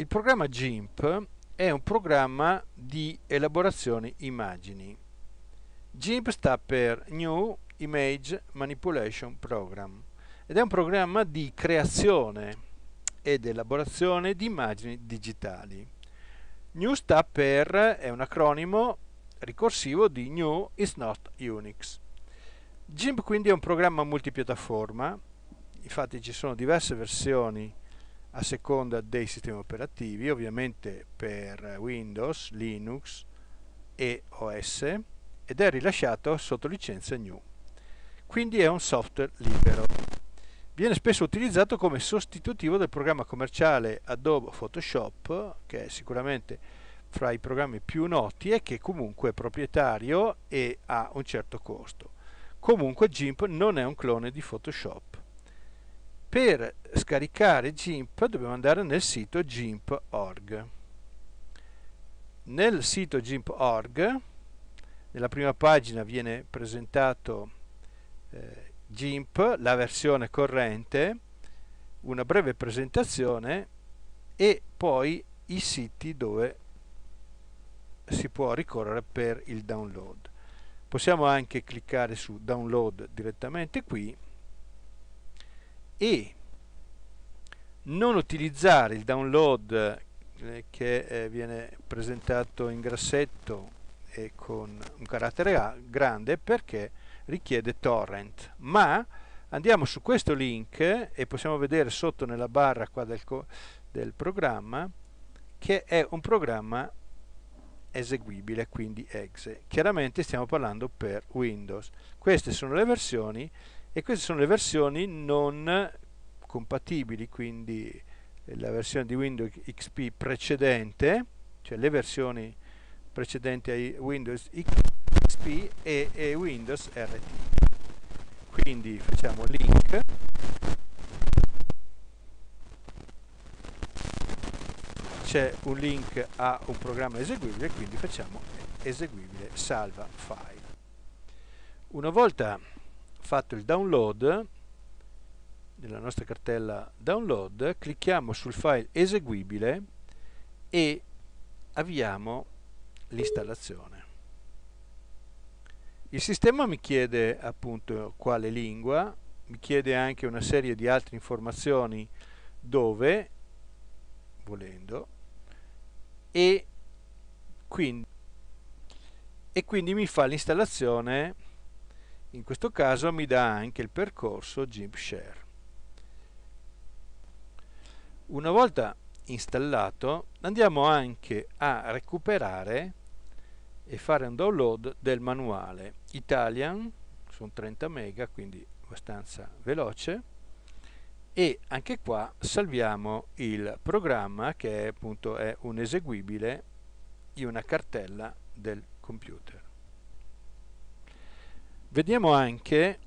Il programma GIMP è un programma di elaborazione immagini. GIMP sta per New Image Manipulation Program ed è un programma di creazione ed elaborazione di immagini digitali. New sta per, è un acronimo ricorsivo di New is not Unix. GIMP quindi è un programma multipiattaforma, infatti ci sono diverse versioni a seconda dei sistemi operativi, ovviamente per Windows, Linux e OS ed è rilasciato sotto licenza GNU. Quindi è un software libero. Viene spesso utilizzato come sostitutivo del programma commerciale Adobe Photoshop, che è sicuramente fra i programmi più noti e che comunque è proprietario e ha un certo costo. Comunque GIMP non è un clone di Photoshop per scaricare GIMP dobbiamo andare nel sito GIMP.org. Nel sito GIMP.org, nella prima pagina viene presentato eh, GIMP, la versione corrente, una breve presentazione e poi i siti dove si può ricorrere per il download. Possiamo anche cliccare su download direttamente qui e non utilizzare il download eh, che eh, viene presentato in grassetto e con un carattere grande perché richiede torrent. Ma andiamo su questo link e possiamo vedere sotto nella barra qua del, del programma che è un programma eseguibile quindi exe. Chiaramente stiamo parlando per Windows. Queste sono le versioni e queste sono le versioni non compatibili quindi la versione di Windows XP precedente cioè le versioni precedenti ai Windows XP e, e Windows RT quindi facciamo link. C'è un link a un programma eseguibile quindi facciamo eseguibile salva file. Una volta fatto il download nella nostra cartella download clicchiamo sul file eseguibile e avviamo l'installazione. Il sistema mi chiede appunto quale lingua mi chiede anche una serie di altre informazioni dove volendo e quindi, e quindi mi fa l'installazione in questo caso mi dà anche il percorso GIMP. Una volta installato andiamo anche a recuperare e fare un download del manuale Italian, sono 30 mega quindi abbastanza veloce e anche qua salviamo il programma che è appunto è un eseguibile in una cartella del computer. Vediamo anche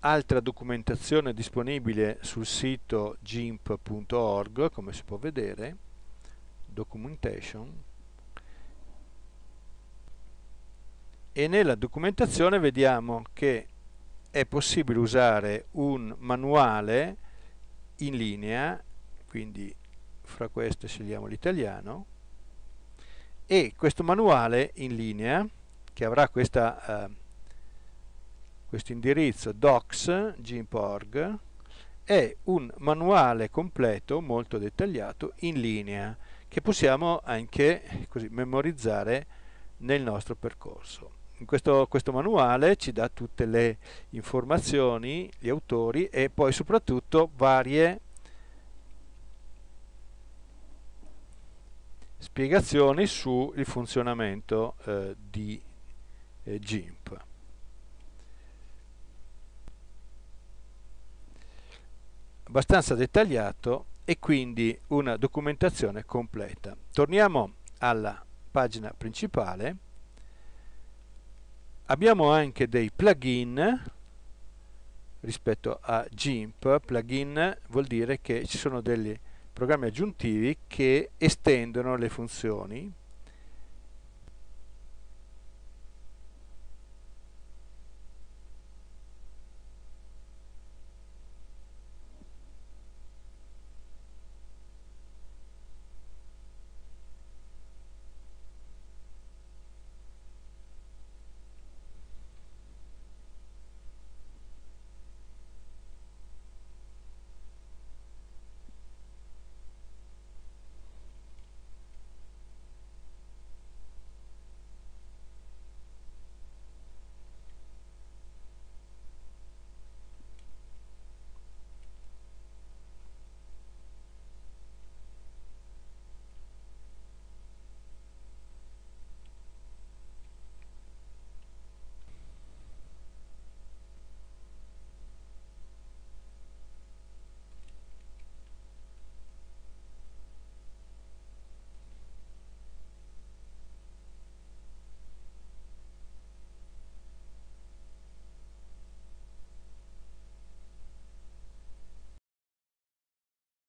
altra documentazione disponibile sul sito gimp.org, come si può vedere, documentation, e nella documentazione vediamo che è possibile usare un manuale in linea, quindi fra queste scegliamo l'italiano, e questo manuale in linea, che avrà questa eh, questo indirizzo docs.gimp.org è un manuale completo molto dettagliato in linea che possiamo anche così, memorizzare nel nostro percorso. Questo, questo manuale ci dà tutte le informazioni, gli autori e poi soprattutto varie spiegazioni sul funzionamento eh, di eh, GIMP. Abbastanza dettagliato e quindi una documentazione completa. Torniamo alla pagina principale. Abbiamo anche dei plugin rispetto a GIMP. Plugin vuol dire che ci sono dei programmi aggiuntivi che estendono le funzioni